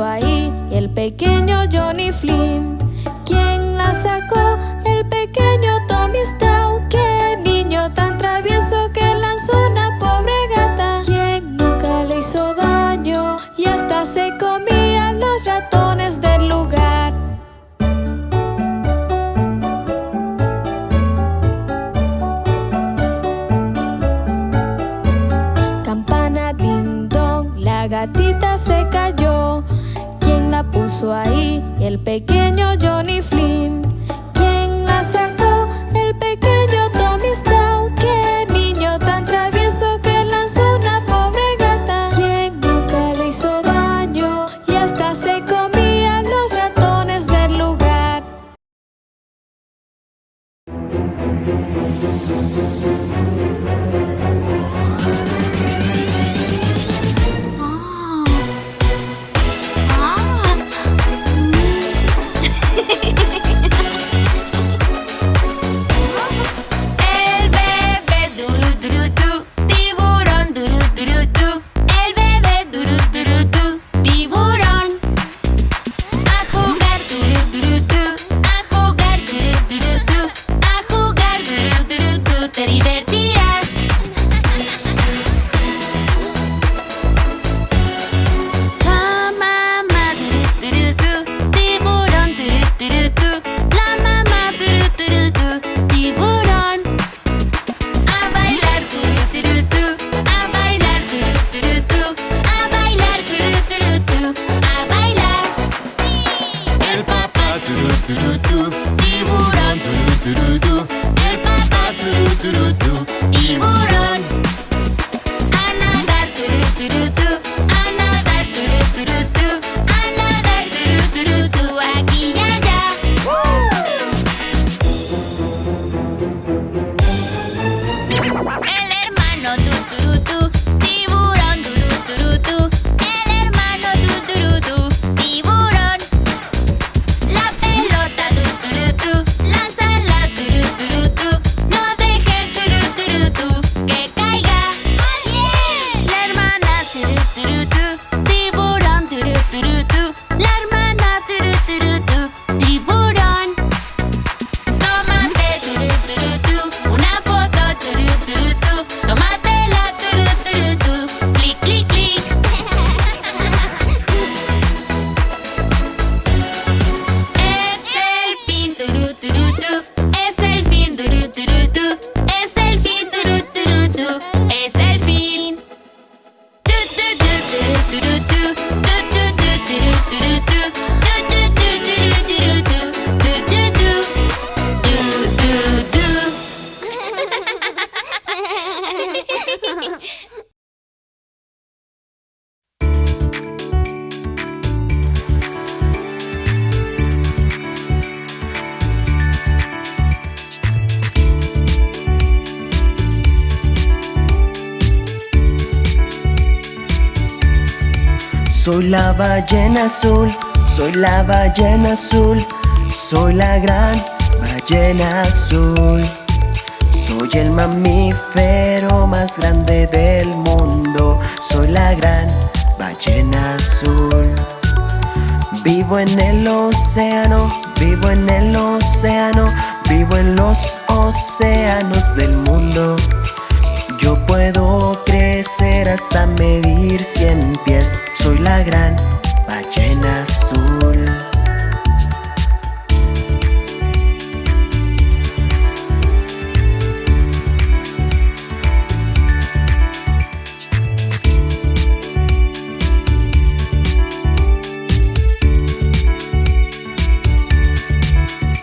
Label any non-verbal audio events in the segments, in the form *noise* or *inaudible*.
ahí y el pequeño ahí y el pequeño la ballena azul, soy la ballena azul, soy la gran ballena azul. Soy el mamífero más grande del mundo, soy la gran ballena azul. Vivo en el océano, vivo en el océano, vivo en los océanos del mundo crecer hasta medir cien pies. Soy la gran ballena azul.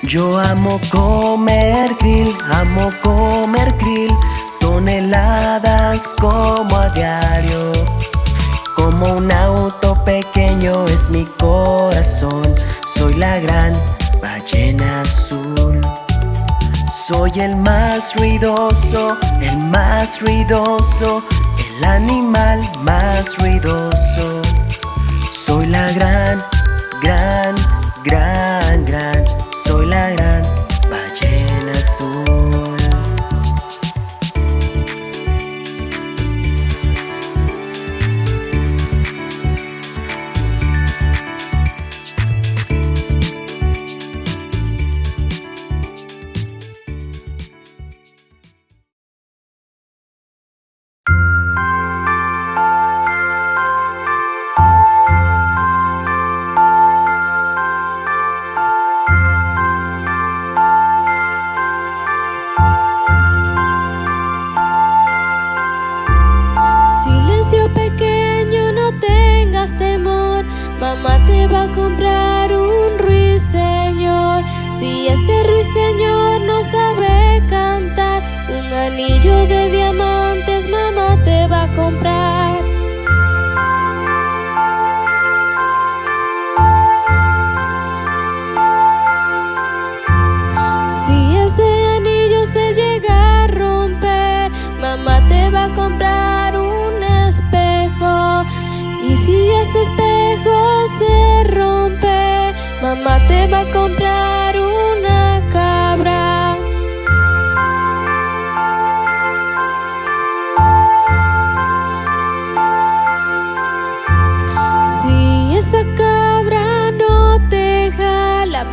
Yo amo comer krill, amo comer krill toneladas como a diario. Como un auto pequeño es mi corazón. Soy la gran ballena azul. Soy el más ruidoso, el más ruidoso El animal más ruidoso. Soy la gran, gran, gran, gran. Soy la gran ballena azul. Si ese anillo se llega a romper, mamá te va a comprar un espejo. Y si ese espejo se rompe, mamá te va a comprar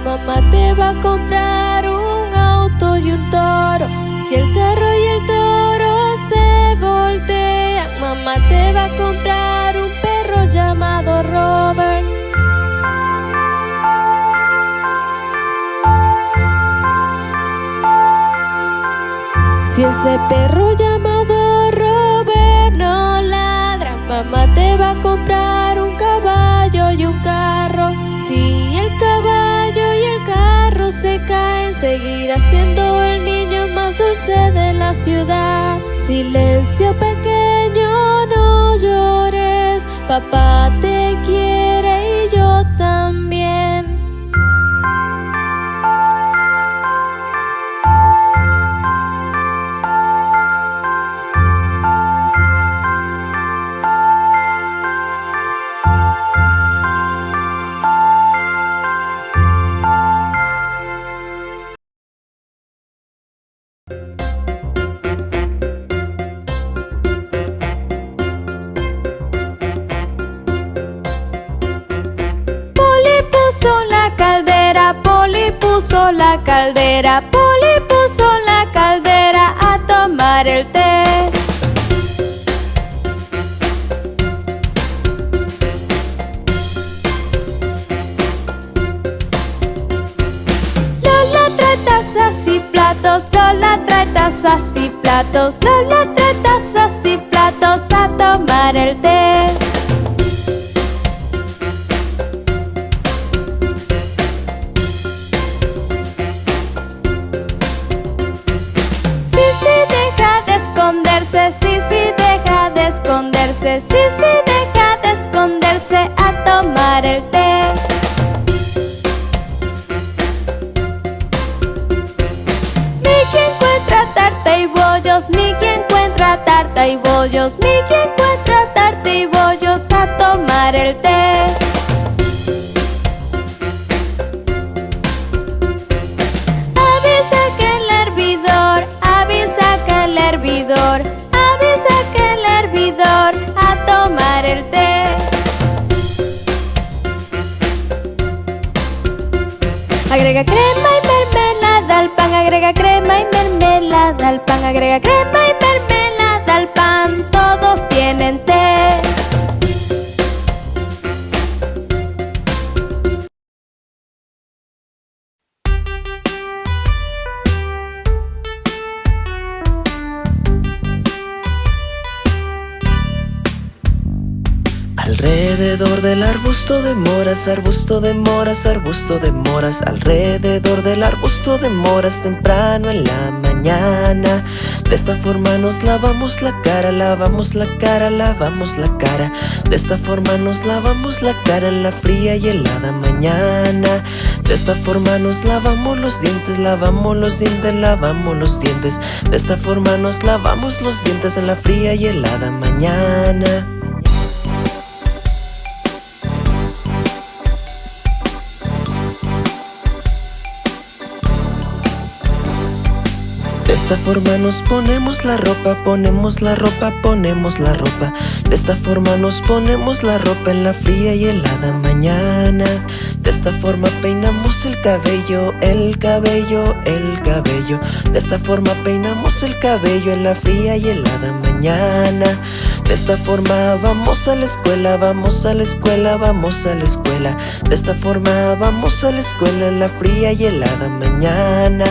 mamá te va a comprar un auto y un toro. Si el carro y el toro se voltean, mamá te va a comprar un perro llamado Robert. Si ese perro llamado Robert no ladra, mamá te va a comprar carro se caen, seguirá siendo el niño más dulce de la ciudad. Silencio pequeño, no llores, papá te quiere caldera, Poli puso la caldera a tomar el té. Lola trae tazas y platos, Lola trae tazas y platos, Lola trae tazas y platos a tomar el té. Esconderse, sí, sí, deja de esconderse a tomar el té. Mickey encuentra tarta y bollos, Mickey encuentra tarta y bollos, Mickey encuentra tarta y bollos a tomar el té. Avisa que el hervidor, avisa que el hervidor, avisa que a Agrega crema y mermelada al pan, agrega crema y mermelada al pan, agrega crema y mermelada arbusto de moras, arbusto de moras, arbusto de moras Alrededor del arbusto de moras temprano en la mañana. De esta forma nos lavamos la cara, lavamos la cara, lavamos la cara. De esta forma nos lavamos la cara en la fría y helada mañana. De esta forma nos lavamos los dientes, lavamos los dientes, lavamos los dientes. De esta forma nos lavamos los dientes en la fría y helada mañana esta forma nos ponemos la ropa, ponemos la ropa, ponemos la ropa. De esta forma nos ponemos la ropa en la fría y helada mañana. De esta forma peinamos el cabello, el cabello, el cabello. De esta forma peinamos el cabello en la fría y helada mañana. De esta forma vamos a la escuela, vamos a la escuela, vamos a la escuela. De esta forma vamos a la escuela en la fría y helada mañana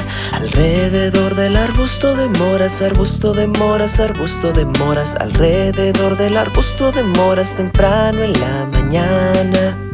Alrededor del arbusto de moras, arbusto de moras, arbusto de moras. Alrededor del arbusto de moras temprano en la huesos,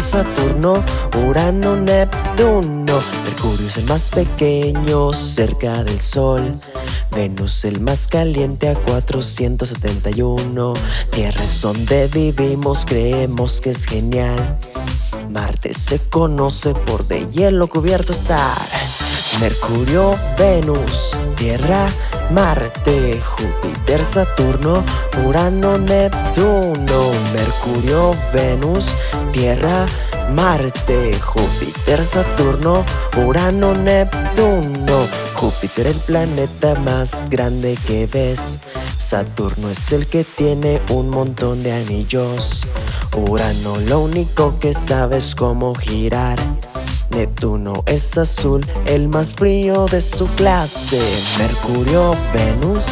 Saturno, Urano, Neptuno. Mercurio es el más pequeño cerca del Sol. Venus el más caliente a 471. Tierra es donde vivimos, creemos que es genial. Marte se conoce por de hielo cubierto estar. Mercurio, Venus, Tierra, Marte, Júpiter, Saturno, Urano, Neptuno. Mercurio, Venus, Tierra, Marte, Júpiter, Saturno, Urano, Neptuno. Júpiter el planeta más grande que ves. Saturno es el que tiene un montón de anillos. Urano lo único que sabe es cómo girar. Neptuno es azul, el más frío de su clase. Mercurio, Venus,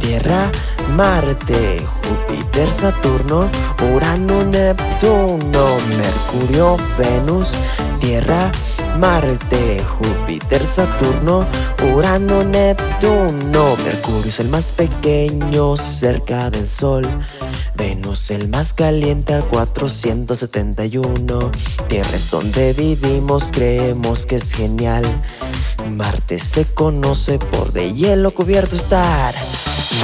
Tierra, Marte, Júpiter, Saturno, Urano, Neptuno. Mercurio, Venus, Tierra, Marte, Júpiter, Saturno, Urano, Neptuno. Mercurio es el más pequeño cerca del Sol. Venus el más caliente a 471. Tierra es donde vivimos, creemos que es genial. Marte se conoce por de hielo cubierto estar.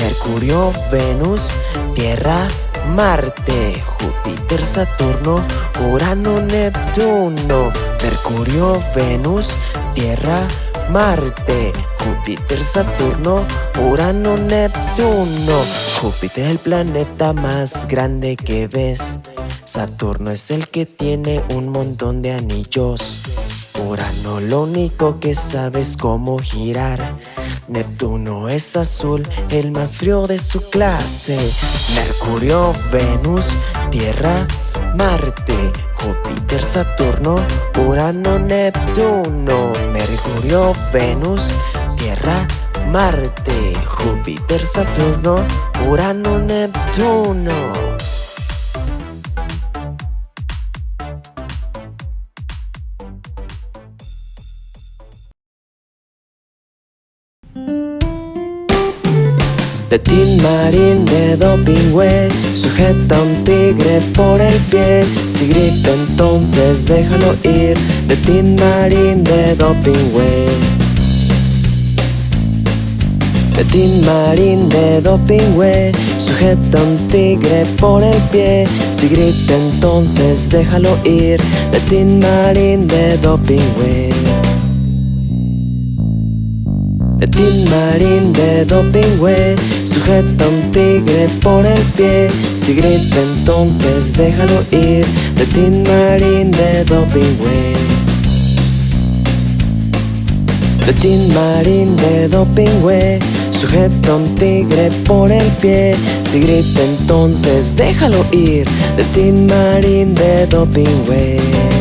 Mercurio, Venus, Tierra, Marte, Júpiter, Saturno, Urano, Neptuno. Mercurio, Venus, Tierra, Marte, Júpiter, Saturno, Urano, Neptuno. Júpiter el planeta más grande que ves. Saturno es el que tiene un montón de anillos. Urano lo único que sabe es cómo girar. Neptuno es azul, el más frío de su clase. Mercurio, Venus, Tierra, Marte, Júpiter, Saturno, Urano, Neptuno. Mercurio, Venus, Tierra, Marte, Júpiter, Saturno, Urano, Neptuno. De Tin Marín de Dopingüe Sujeta un tigre por el pie. Si grita entonces déjalo ir De Tin Marín de Dopingüe De Tin Marín de Dopingüe Sujeta un tigre por el pie. Si grita entonces déjalo ir De Tin Marín de Dopingüe Tin Marín, de Dopingüe Sujeta un tigre por el pie. Si grita entonces déjalo ir De Tin Marín, de Dopingüe. Tin Marín, de Dopingüe Sujeta un tigre por el pie. Si grita entonces déjalo ir De Tin Marín, de Dopingüe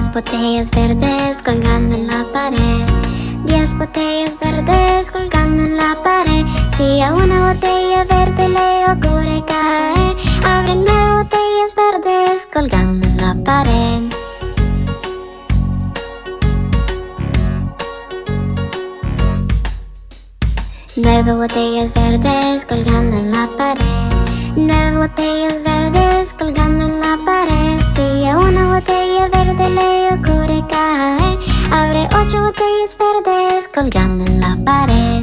Diez botellas verdes colgando en la pared. Diez botellas verdes colgando en la pared. Si a una botella verde le ocurre caer Abre nueve botellas verdes colgando en la pared. Nueve botellas verdes colgando en la pared. Nueve botellas verdes colgando en la pared Si a una botella verde le ocurre caer Abre ocho botellas verdes colgando en la pared.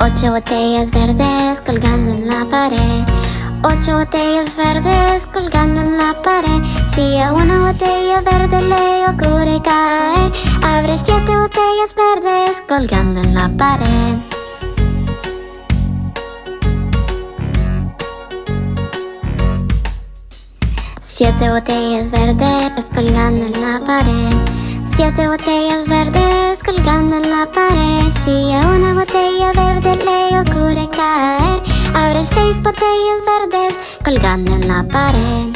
Ocho botellas verdes colgando en la pared. Ocho botellas verdes colgando en la pared. Si a una botella verde le ocurre caer Abre siete botellas verdes colgando en la pared Siete botellas verdes colgando en la pared. Siete botellas verdes colgando en la pared. Si a una botella verde le ocurre caer Abre seis botellas verdes colgando en la pared.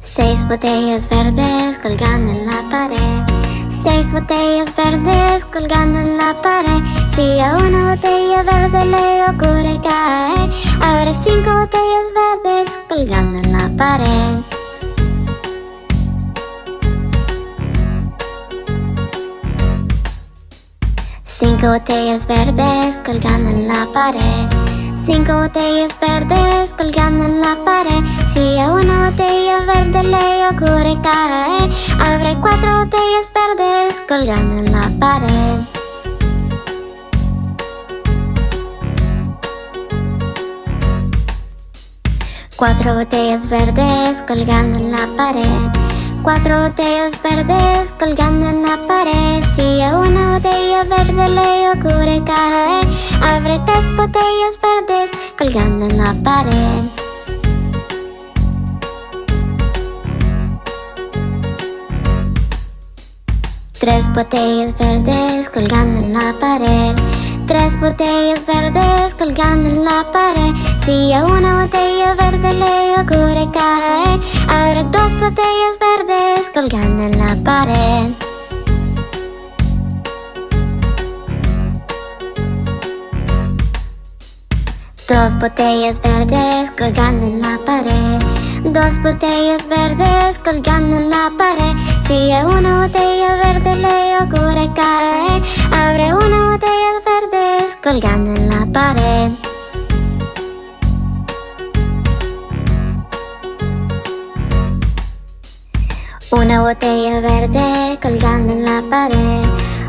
Seis botellas verdes colgando en la pared Seis botellas verdes colgando en la pared. Si a una botella verde le ocurre caer Abre cinco botellas verdes colgando en la pared. Cinco botellas verdes colgando en la pared Cinco botellas verdes colgando en la pared. Si a una botella verde le ocurre caer Abre cuatro botellas verdes colgando en la pared. Cuatro botellas verdes colgando en la pared Cuatro botellas verdes colgando en la pared. Si a una botella verde le ocurre caer Abre tres botellas verdes colgando en la pared. Tres botellas verdes colgando en la pared. Tres botellas verdes colgando en la pared. Si a una botella verde le ocurre caer Abre dos botellas colgando en la pared. Dos botellas verdes colgando en la pared. Dos botellas verdes colgando en la pared. Si a una botella verde le ocurre caer Abre una botella verdes colgando en la pared Una botella verde colgando en la pared.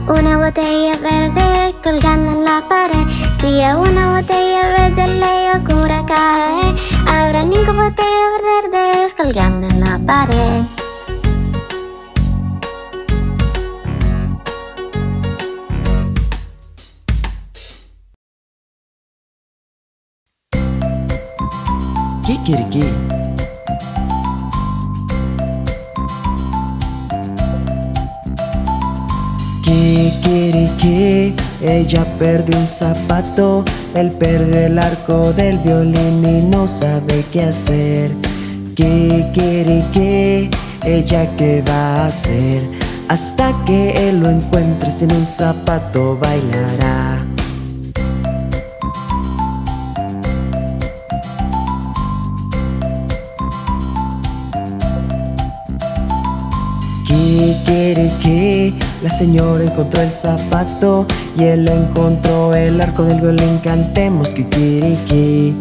Una botella verde colgando en la pared. Si a una botella verde le ocurre caer Habrá cinco botellas verdes colgando en la pared. Kikiriki Kikiriki Ella perdió un zapato Él perdió el arco del violín Y no sabe qué hacer. Kikiriki Ella qué va a hacer Hasta que él lo encuentre Sin un zapato bailará. Kikiriki La señora encontró el zapato Y él encontró el arco del violín. Cantemos Kikiriki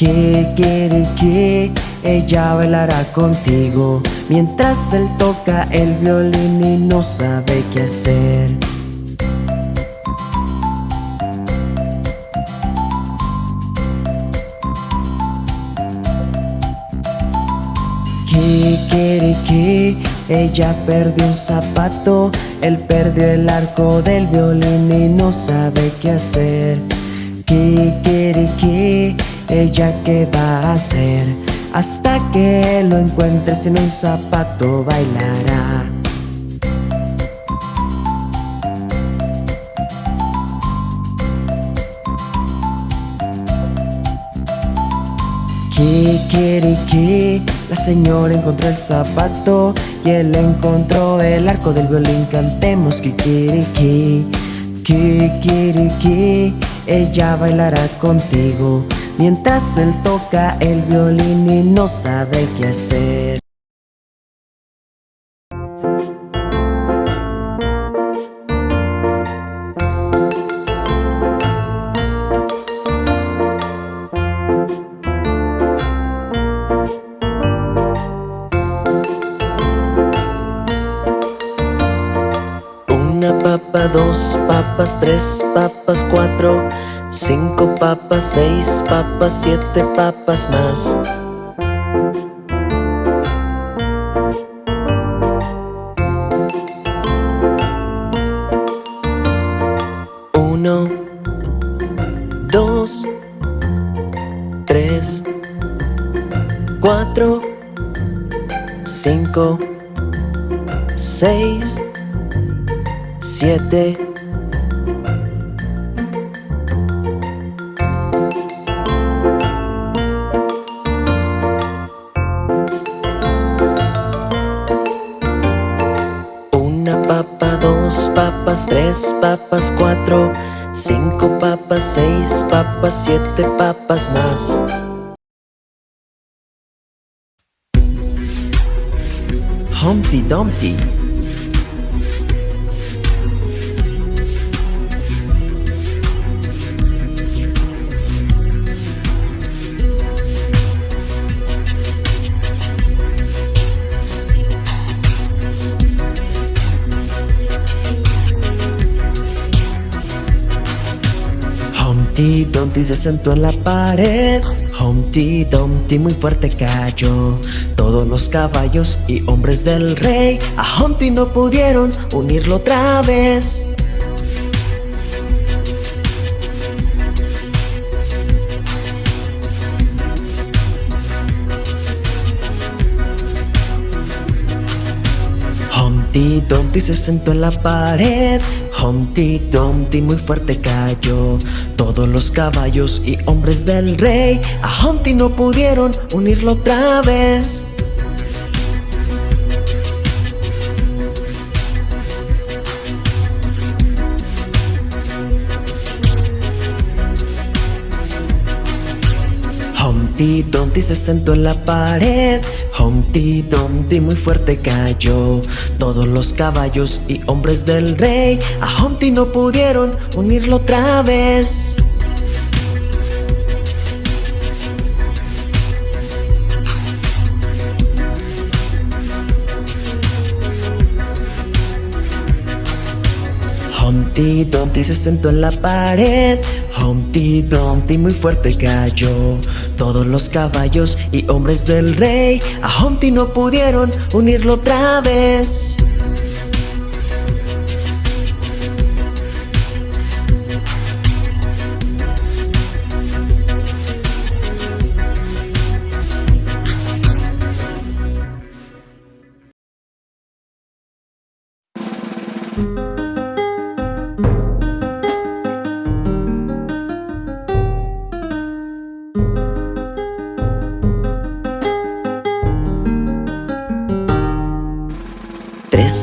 Kikiriki, ella bailará contigo. Mientras él toca el violín y no sabe qué hacer. Kikiriki, ella perdió un zapato Él perdió el arco del violín y no sabe qué hacer. Kikiriki, ella qué va a hacer Hasta que lo encuentre sin un zapato bailará. Kikiriki, la señora encontró el zapato y él encontró el arco del violín. Cantemos kikiriki, kikiriki, ella bailará contigo mientras él toca el violín y no sabe qué hacer. Papa, dos papas, tres papas, cuatro, cinco papas, seis papas, siete papas más. Uno, dos, tres, cuatro, cinco, seis, siete. Una papa, dos papas, tres papas, cuatro Cinco papas, seis papas, siete papas más se sentó en la pared. Humpty Dumpty muy fuerte cayó. Todos los caballos y hombres del rey A Humpty no pudieron unirlo otra vez. Humpty Dumpty se sentó en la pared Humpty Dumpty muy fuerte cayó. Todos los caballos y hombres del rey A Humpty no pudieron unirlo otra vez. Humpty Dumpty se sentó en la pared Humpty Dumpty muy fuerte cayó. Todos los caballos y hombres del rey A Humpty no pudieron unirlo otra vez. Humpty Dumpty se sentó en la pared. Humpty Dumpty muy fuerte cayó Todos los caballos y hombres del rey. A Humpty no pudieron unirlo otra vez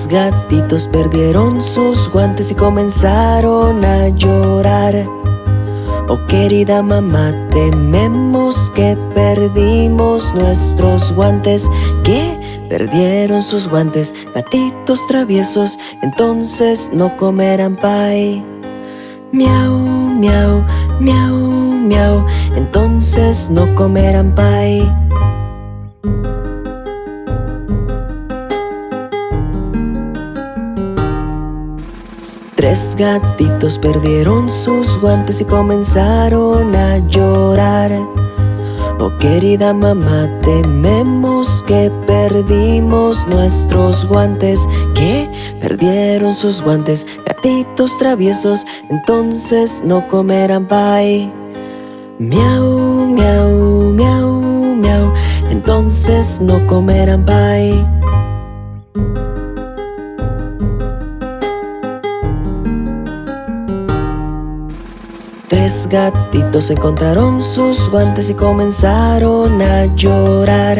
Gatitos perdieron sus guantes y comenzaron a llorar. Oh querida mamá, tememos que perdimos nuestros guantes Que perdieron sus guantes, gatitos traviesos Entonces no comerán pie Miau, miau, miau, miau Entonces no comerán pie Tres gatitos perdieron sus guantes y comenzaron a llorar Oh querida mamá, tememos que perdimos nuestros guantes ¿Qué? Perdieron sus guantes, gatitos traviesos Entonces no comerán pie Miau, miau, miau, miau Entonces no comerán pie Tres gatitos encontraron sus guantes y comenzaron a llorar.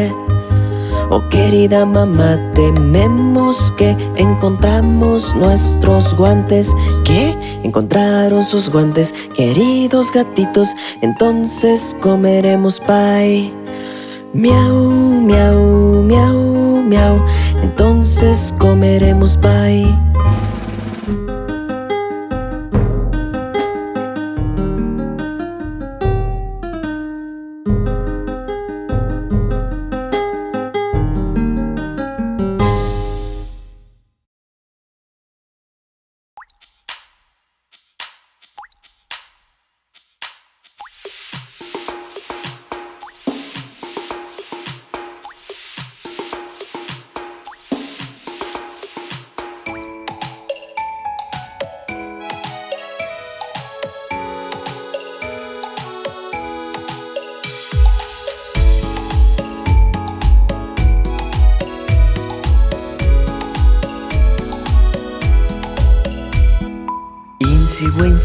Oh querida mamá, tememos que encontramos nuestros guantes. ¿Qué? Encontraron sus guantes, queridos gatitos Entonces comeremos pie Miau, miau, miau, miau Entonces comeremos pie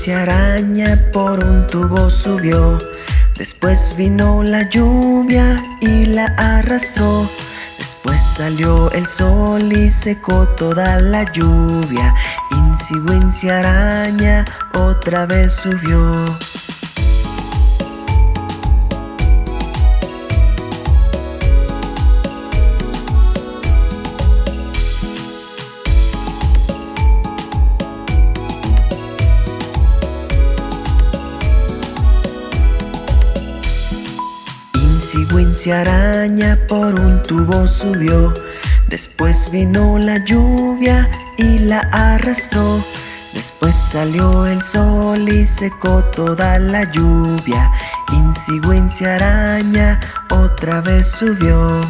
Insi araña por un tubo subió. Después vino la lluvia y la arrastró. Después salió el sol y secó toda la lluvia. Insi araña otra vez subió Wincy araña por un tubo subió. Después vino la lluvia y la arrastró. Después salió el sol y secó toda la lluvia. Insi araña otra vez subió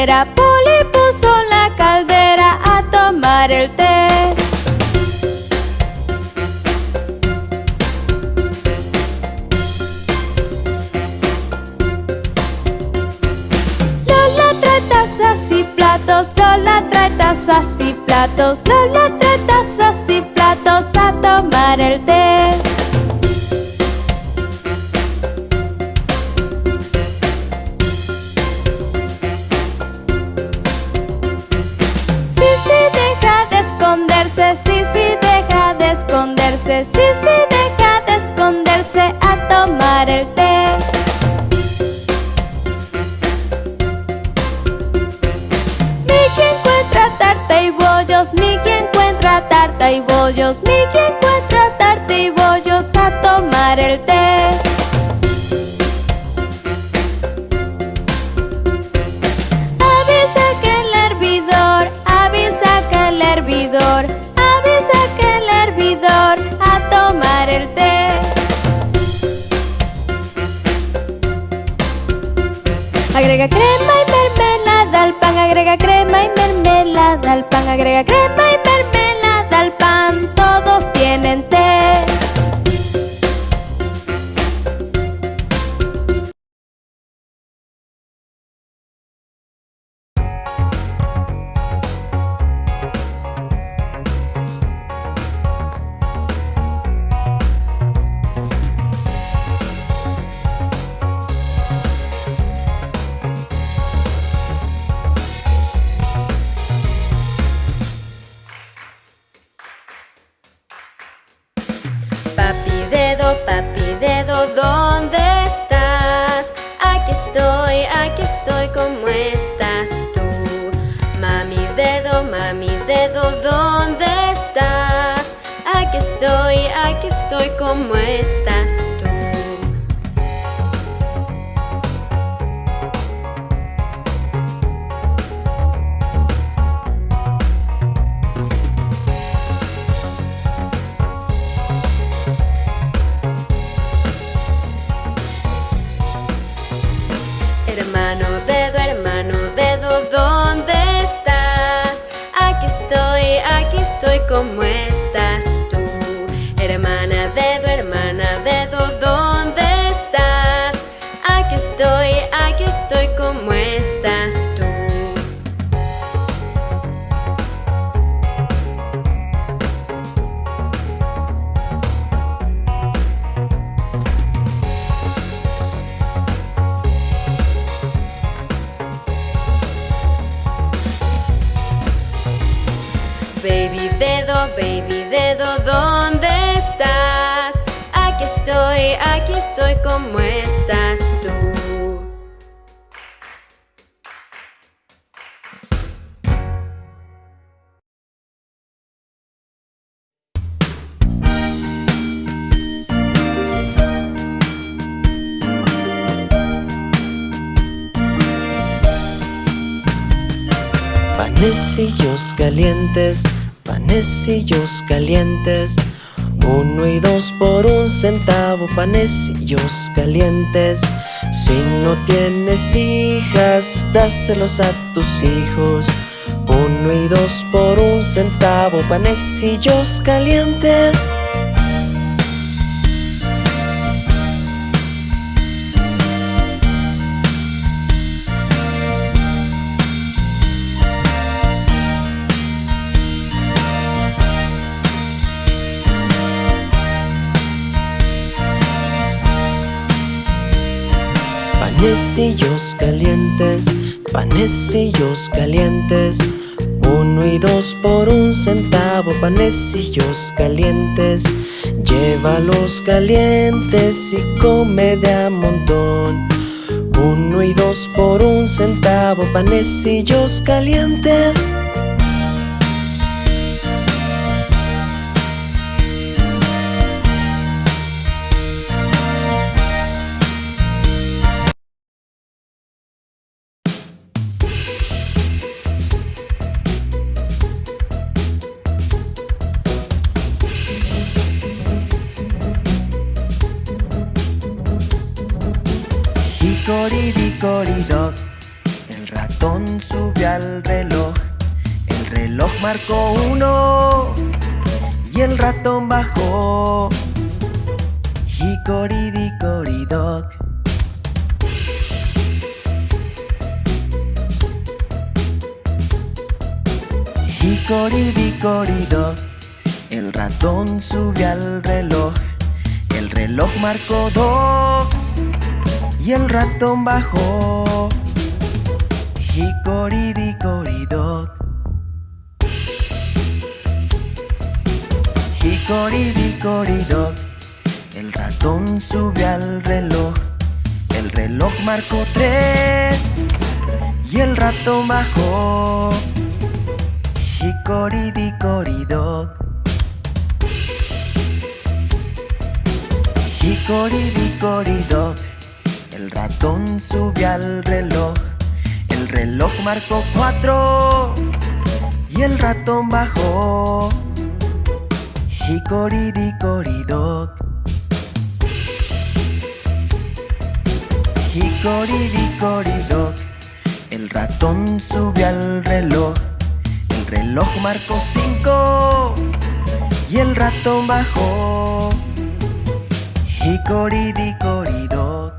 caldera, Poli esconderse Sí, sí, deja de esconderse a tomar el té Mickey encuentra tarta y bollos Mickey encuentra tarta y bollos Mickey Agrega crema y dedo, ¿dónde estás? Aquí estoy, aquí estoy, ¿cómo estás tú? Mami dedo, mami dedo, ¿dónde estás? Aquí estoy, aquí estoy, ¿cómo estás tú? Estoy, ¿cómo estás tú? Hermana dedo, hermana dedo, ¿dónde estás? Aquí estoy, aquí estoy, ¿cómo estás tú? Baby dedo, ¿dónde estás? Aquí estoy, aquí estoy, ¿cómo estás tú? Panecillos calientes panecillos calientes. Uno y dos por un centavo, panecillos calientes. Si no tienes hijas, dáselos a tus hijos. Uno y dos por un centavo, panecillos calientes. Panecillos calientes, panecillos calientes. Uno y dos por un centavo, panecillos calientes. Llévalos calientes y come de a montón. Uno y dos por un centavo, panecillos calientes Hicoridicoridoc, el ratón sube al reloj. El reloj marcó uno y el ratón bajó. Hicoridicoridoc. Hicoridicoridoc, el ratón sube al reloj. El reloj marcó dos y el ratón bajó. Hicoridicoridoc. Hicoridicoridoc. El ratón sube al reloj. El reloj marcó tres y el ratón bajó. Hicoridicoridoc. Hicoridicoridoc. El ratón sube al reloj, el reloj marcó cuatro y el ratón bajó. Hicoridicoridoc. Hicoridicoridoc. El ratón sube al reloj, el reloj marcó cinco y el ratón bajó. Hicoridicoridoc.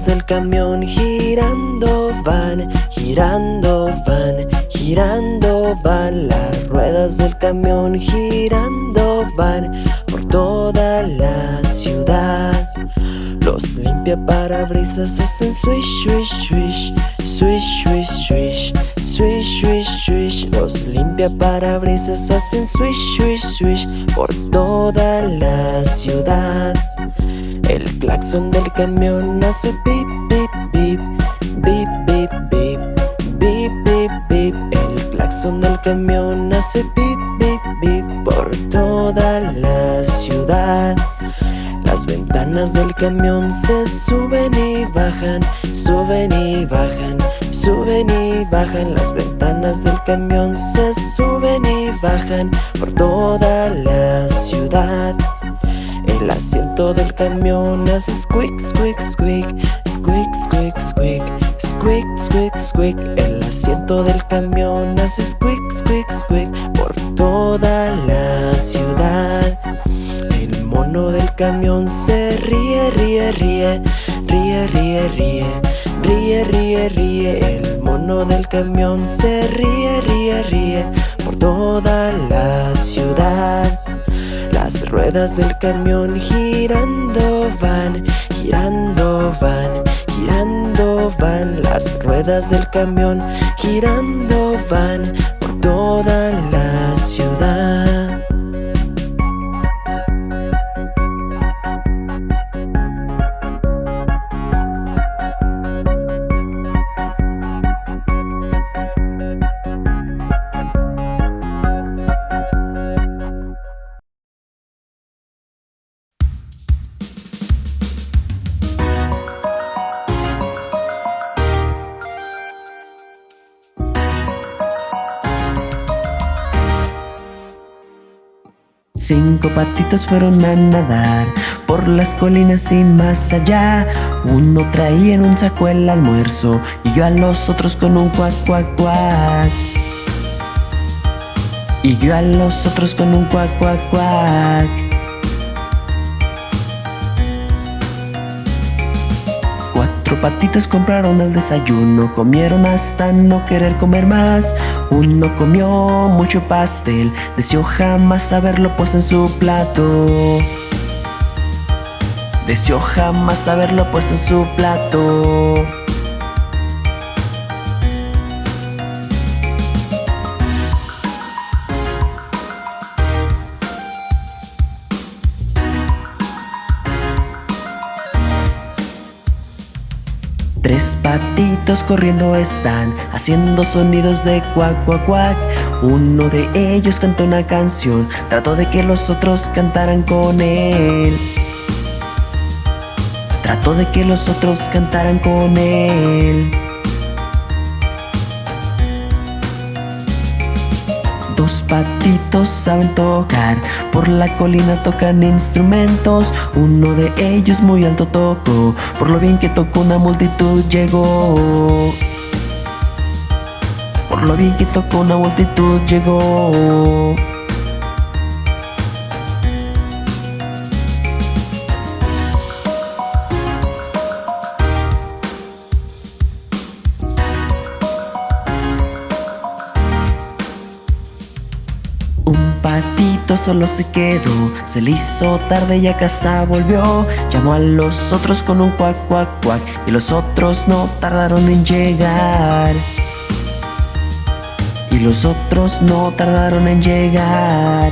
Ruedas del camión girando van, girando van, girando van. Las ruedas del camión girando van por toda la ciudad. Los limpia parabrisas hacen swish, swish, swish, swish, swish, swish Swish, swish, swish. Los limpia parabrisas hacen swish, swish, swish Por toda la ciudad claxon del camión hace pip, pip, pip Bip, bip, bip Bip, bip, bip. El claxon del camión hace pip, bip, bip Por toda la ciudad. Las ventanas del camión se suben y bajan Suben y bajan Suben y bajan. Las ventanas del camión Se suben y bajan por toda la ciudad El asiento del camión hace squeak, squeak, squeak Squeak, squeak, squeak Squeak, squeak, squeak El asiento del camión hace squeak, squeak, squeak Por toda la ciudad. El mono del camión se ríe, ríe, ríe Ríe, ríe, ríe Ríe, ríe, ríe, el mono del camión se ríe, ríe, ríe por toda la ciudad. Las ruedas del camión girando van, girando van, girando van. Las ruedas del camión girando van por toda la ciudad. Cinco patitos fueron a nadar por las colinas y más allá. Uno traía en un saco el almuerzo y yo a los otros con un cuac, cuac, cuac. Y yo a los otros con un cuac, cuac, cuac. Patitos compraron el desayuno, comieron hasta no querer comer más. Uno comió mucho pastel, deseó jamás haberlo puesto en su plato. Deseó jamás haberlo puesto en su plato. Corriendo están haciendo sonidos de cuac cuac cuac. Uno de ellos cantó una canción, trató de que los otros cantaran con él. Trató de que los otros cantaran con él. Dos patitos saben tocar, por la colina tocan instrumentos. Uno de ellos muy alto tocó, por lo bien que tocó una multitud llegó. Por lo bien que tocó una multitud llegó. Solo se quedó, se le hizo tarde y a casa volvió. Llamó a los otros con un cuac, cuac, cuac, y los otros no tardaron en llegar. Y los otros no tardaron en llegar.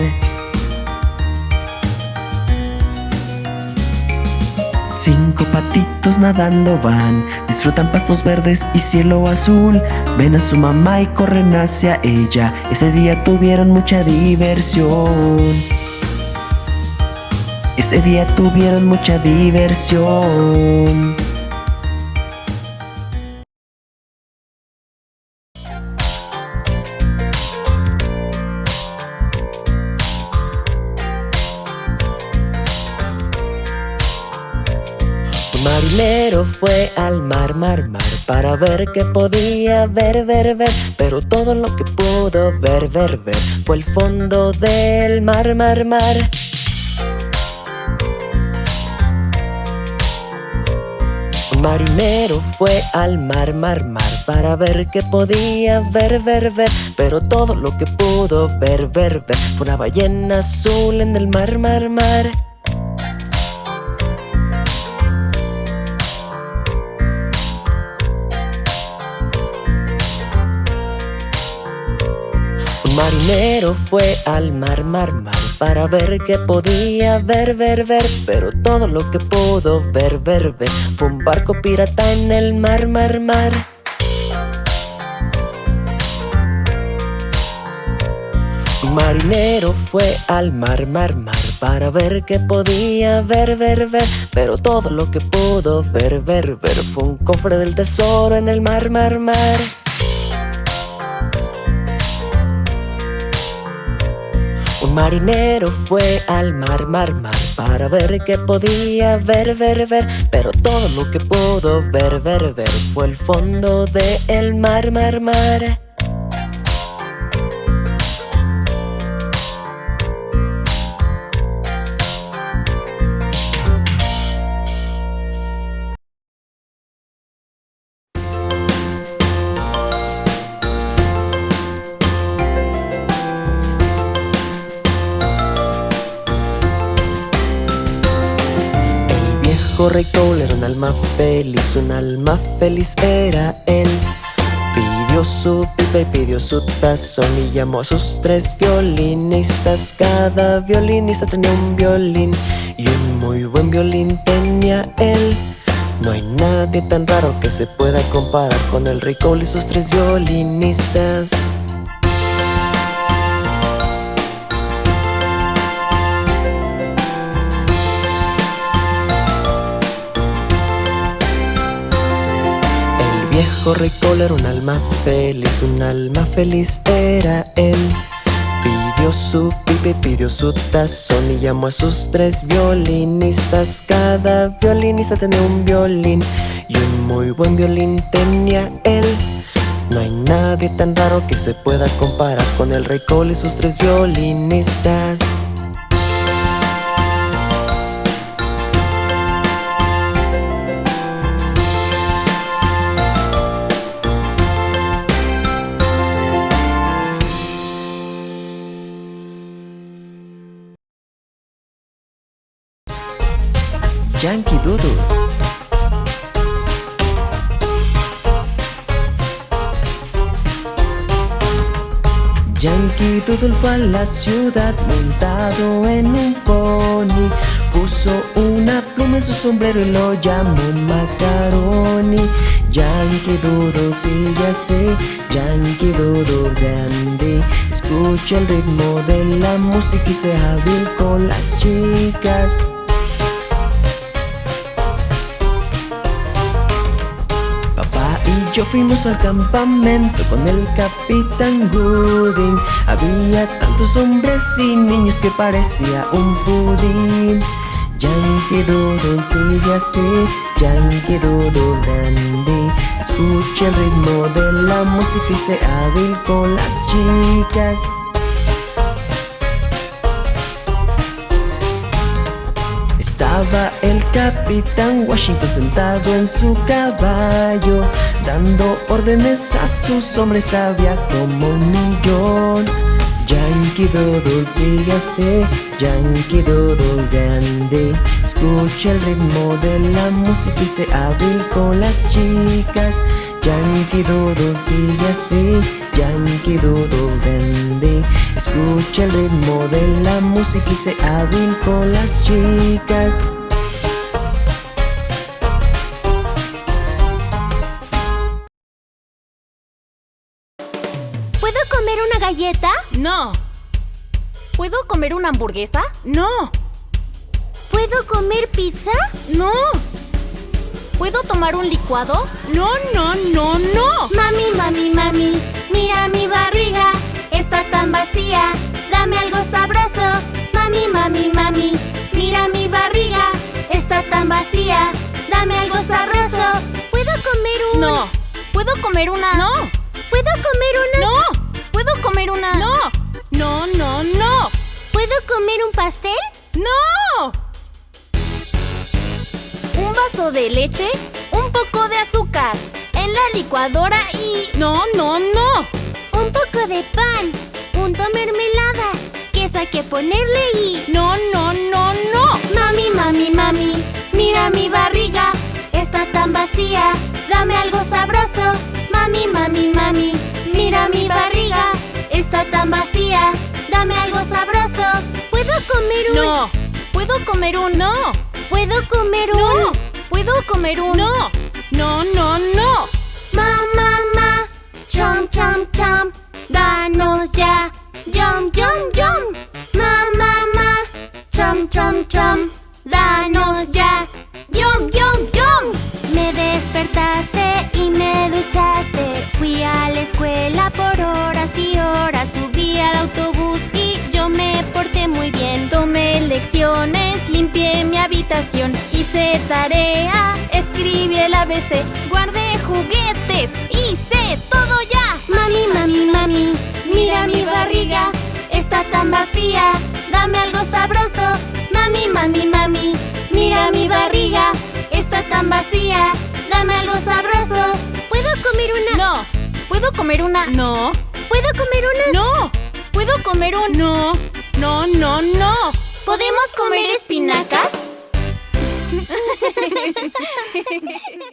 Cinco patitos nadando van, disfrutan pastos verdes y cielo azul. Ven a su mamá y corren hacia ella. Ese día tuvieron mucha diversión. Ese día tuvieron mucha diversión. Marinero fue al mar, mar, mar Para ver qué podía ver, ver, ver. Pero todo lo que pudo ver, ver, ver Fue el fondo del mar, mar, mar. Marinero fue al mar, mar, mar Para ver qué podía ver, ver, ver. Pero todo lo que pudo ver, ver, ver Fue una ballena azul en el mar, mar, mar marinero fue al mar, mar, mar Para ver qué podía ver, ver, ver. Pero todo lo que pudo ver, ver, ver Fue un barco pirata en el mar, mar, mar. Marinero fue al mar, mar, mar Para ver qué podía ver, ver, ver. Pero todo lo que pudo ver, ver, ver Fue un cofre del tesoro en el mar, mar, mar Un marinero fue al mar, mar, mar Para ver qué podía ver, ver, ver. Pero todo lo que pudo ver, ver, ver Fue el fondo del el mar, mar, mar Cole era un alma feliz, un alma feliz era él. Pidió su pipa y pidió su tazón y llamó a sus tres violinistas. Cada violinista tenía un violín y un muy buen violín tenía él. No hay nadie tan raro que se pueda comparar con el Cole y sus tres violinistas. Viejo rey Cole era un alma feliz, un alma feliz era él. Pidió su pipa y pidió su tazón y llamó a sus tres violinistas. Cada violinista tenía un violín y un muy buen violín tenía él. No hay nadie tan raro que se pueda comparar con el rey Cole y sus tres violinistas. Fue a la ciudad montado en un pony. Puso una pluma en su sombrero y lo llamó Macaroni. Yankee Doodle sigue así, Yankee Doodle grande. Escucha el ritmo de la música y sea hábil con las chicas yo fuimos al campamento con el capitán Gooding. Había tantos hombres y niños que parecía un pudín. Yankee Doodle sigue así, Yankee Doodle dandy Escucha el ritmo de la música y sea hábil con las chicas. Estaba el capitán Washington sentado en su caballo Dando órdenes a sus hombres había como un millón. Yankee Doodle sigue así, Yankee Doodle grande. Escucha el ritmo de la música y se hábil con las chicas. Yankee Doodle sigue así, Yankee Doodle grande. Escucha el ritmo de la música y se hábil con las chicas No, ¿Puedo comer una hamburguesa? no, ¿Puedo comer pizza? no, ¿Puedo tomar un licuado? no, no, no, no. Mami, mami, mami, mira mi barriga, está tan vacía, dame algo sabroso. Mami, mami, mami, mira mi barriga, está tan vacía, dame algo sabroso. ¿Puedo comer un...? No, ¿Puedo comer una...? no, ¿Puedo comer una...? no, ¿Puedo comer una...? no, no, no, no, ¿Puedo comer un pastel? no. ¿Un vaso de leche? ¿Un azúcar en la licuadora y... No, no, no. Un poco de pan, punto mermelada, queso hay que ponerle y... No, no, no, no. Mami, mami, mami, mira mi barriga, está tan vacía, dame algo sabroso. Mami, mami, mami, mira mi barriga, está tan vacía, dame algo sabroso. ¿Puedo comer un...? No, ¿Puedo comer un... no, ¿Puedo comer un...? no, ¿Puedo comer un... no, no, no, no. Ma, ma, ma, chom, chom, chom, danos ya, yum, yum, yum. Ma, ma, ma, chom, chom, chom, danos ya, yum, yum, yum. Despertaste y me duchaste, fui a la escuela por horas y horas, subí al autobús y yo me porté muy bien. Tomé lecciones, limpié mi habitación, hice tarea, escribí el ABC, guardé juguetes, hice todo ya. Mami, mami, mami, mira mi barriga, está tan vacía, dame algo sabroso. Mami, mami, mami, mira mi barriga, está tan vacía, dame algo sabroso. ¿Puedo comer una? No, ¿Puedo comer una... no, ¿Puedo comer una? no, ¿Puedo comer un... no, no, no, no. ¿Podemos comer espinacas? *laughs*